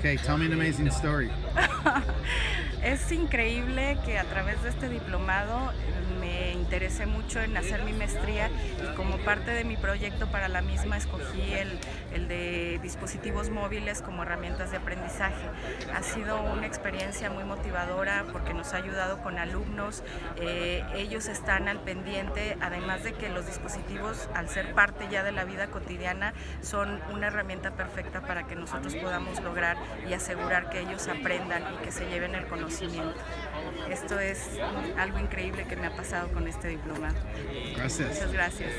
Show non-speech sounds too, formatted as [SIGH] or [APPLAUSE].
Okay, tell me an amazing story. [LAUGHS] Es increíble que a través de este diplomado me interesé mucho en hacer mi maestría y como parte de mi proyecto para la misma escogí el, el de dispositivos móviles como herramientas de aprendizaje. Ha sido una experiencia muy motivadora porque nos ha ayudado con alumnos, eh, ellos están al pendiente, además de que los dispositivos al ser parte ya de la vida cotidiana son una herramienta perfecta para que nosotros podamos lograr y asegurar que ellos aprendan y que se lleven el conocimiento esto es algo increíble que me ha pasado con este diplomado. Gracias. Muchas gracias.